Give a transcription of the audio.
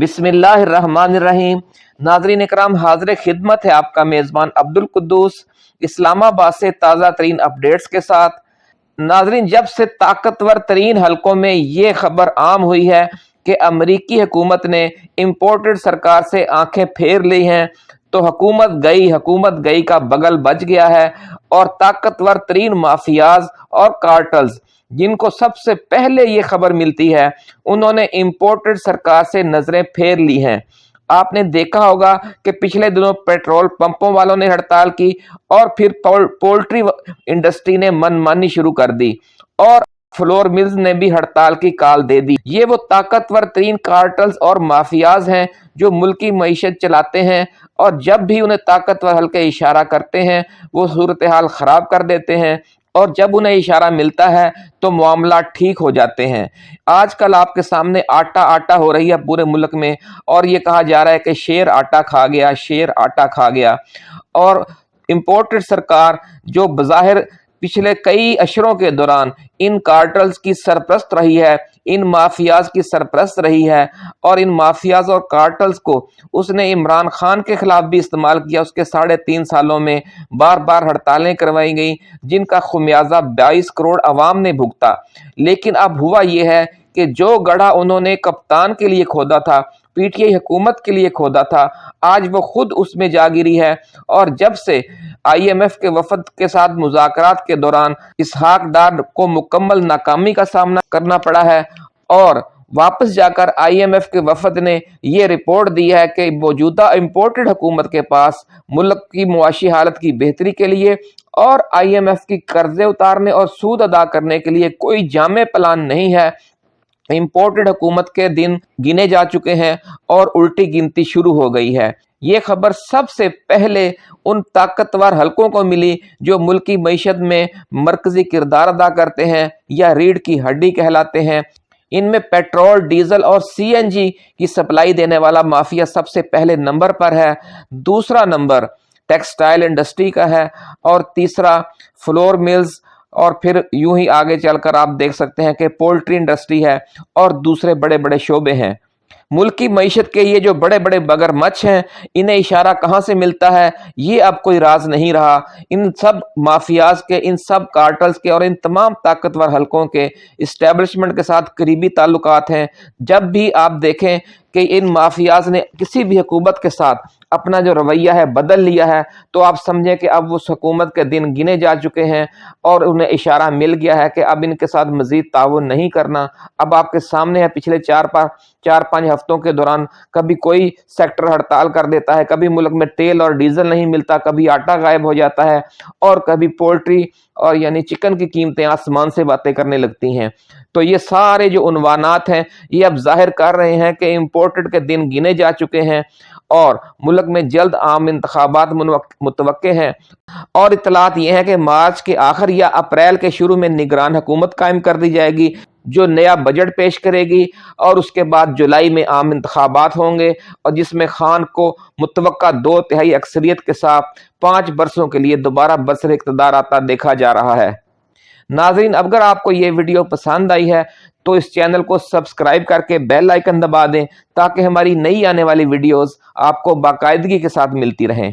بسم اللہ الرحمن الرحیم۔ ناظرین اکرام، حاضر خدمت ہے آپ کا میزبان عبد القدوس اسلام آباد سے تازہ ترین اپڈیٹس کے ساتھ۔ ناظرین، جب سے طاقتور ترین حلقوں میں یہ خبر عام ہوئی ہے کہ امریکی حکومت نے امپورٹڈ سرکار سے آنکھیں پھیر لی ہیں، تو حکومت گئی حکومت گئی کا بغل بچ گیا ہے اور طاقتور ترین مافیاز اور کارٹلز جن کو سب سے پہلے یہ خبر ملتی ہے، انہوں نے امپورٹڈ سرکار سے نظریں پھیر لی ہیں۔ آپ نے دیکھا ہوگا کہ پچھلے دنوں پیٹرول پمپوں والوں نے ہڑتال کی اور پھر پولٹری انڈسٹری نے من مانی شروع کر دی اور فلور ملز نے بھی ہڑتال کی کال دے دی۔ یہ وہ طاقتور ترین کارٹلز اور مافیاز ہیں جو ملکی معیشت چلاتے ہیں اور جب بھی انہیں طاقتور ہلکے اشارہ کرتے ہیں، وہ صورتحال خراب کر دیتے ہیں۔ اور جب انہیں اشارہ ملتا ہے تو معاملات ٹھیک ہو جاتے ہیں۔ آج کل آپ کے سامنے آٹا آٹا ہو رہی ہے پورے ملک میں اور یہ کہا جا رہا ہے کہ شیر آٹا کھا گیا، شیر آٹا کھا گیا۔ اور امپورٹڈ سرکار جو بظاہر پچھلے کئی اشروں کے دوران ان کارٹلز کی سرپرست رہی ہے ان مافیاز کی سرپرست رہی ہے اور ان مافیاز اور کارٹلز کو اس نے عمران خان کے خلاف بھی استعمال کیا۔ اس کے ساڑھے تین سالوں میں بار بار ہڑتالیں کروائی گئیں، جن کا خمیازہ بائیس کروڑ عوام نے بھگتا۔ لیکن اب ہوا یہ ہے کہ جو گڑھا انہوں نے کپتان کے لیے کھودا تھا، پی ٹی آئی حکومت کے لیے کھودا تھا، آج وہ خود اس میں جا گری ہے۔ اور جب سے آئی ایم ایف کے وفد کے ساتھ مذاکرات کے دوران اسحاق ڈار کو مکمل ناکامی کا سامنا کرنا پڑا ہے اور واپس جا کر آئی ایم ایف کے وفد نے یہ رپورٹ دی ہے کہ موجودہ امپورٹڈ حکومت کے پاس ملک کی معاشی حالت کی بہتری کے لیے اور آئی ایم ایف کی قرضے اتارنے اور سود ادا کرنے کے لیے کوئی جامع پلان نہیں ہے امپورٹڈ حکومت کے دن گنے جا چکے ہیں اور الٹی گنتی شروع ہو گئی ہے۔ یہ خبر سب سے پہلے ان طاقتور حلقوں کو ملی جو ملکی معیشت میں مرکزی کردار ادا کرتے ہیں یا ریڑھ کی ہڈی کہلاتے ہیں۔ ان میں پیٹرول، ڈیزل اور سی این جی کی سپلائی دینے والا مافیا سب سے پہلے نمبر پر ہے۔ دوسرا نمبر ٹیکسٹائل انڈسٹری کا ہے اور تیسرا فلور ملز اور پھر یوں ہی آگے چل کر آپ دیکھ سکتے ہیں کہ پولٹری انڈسٹری ہے اور دوسرے بڑے بڑے شعبے ہیں۔ ملکی معیشت کے یہ جو بڑے بڑے بگر مچھ ہیں، انہیں اشارہ کہاں سے ملتا ہے؟ یہ اب کوئی راز نہیں رہا۔ ان سب مافیاز کے، ان سب کارٹلز کے اور ان تمام طاقتور حلقوں کے اسٹیبلشمنٹ کے ساتھ قریبی تعلقات ہیں۔ جب بھی آپ دیکھیں کہ ان مافیاز نے کسی بھی حکومت کے ساتھ اپنا جو رویہ ہے بدل لیا ہے، تو آپ سمجھیں کہ اب اس حکومت کے دن گنے جا چکے ہیں اور انہیں اشارہ مل گیا ہے کہ اب ان کے ساتھ مزید تعاون نہیں کرنا۔ اب آپ کے سامنے ہے، پچھلے چار پار چار پانچ ہفتوں کے دوران کبھی کوئی سیکٹر ہڑتال کر دیتا ہے، کبھی ملک میں تیل اور ڈیزل نہیں ملتا، کبھی آٹا غائب ہو جاتا ہے اور کبھی پولٹری اور یعنی چکن کی قیمتیں آسمان سے باتیں کرنے لگتی ہیں۔ تو یہ سارے جو عنوانات ہیں، یہ اب ظاہر کر رہے ہیں کہ امپورٹڈ کے دن گنے جا چکے ہیں اور ملک میں جلد عام انتخابات متوقع ہیں۔ اور اطلاعات یہ ہیں کہ مارچ کے آخر یا اپریل کے شروع میں نگران حکومت قائم کر دی جائے گی۔ جو نیا بجٹ پیش کرے گی اور اس کے بعد جولائی میں عام انتخابات ہوں گے اور جس میں خان کو متوقع دو تہائی اکثریت کے ساتھ پانچ برسوں کے لیے دوبارہ برسر اقتدار آتا دیکھا جا رہا ہے۔ ناظرین اگر آپ کو یہ ویڈیو پسند آئی ہے تو اس چینل کو سبسکرائب کر کے بیل آئیکن دبا دیں تاکہ ہماری نئی آنے والی ویڈیوز آپ کو باقاعدگی کے ساتھ ملتی رہیں۔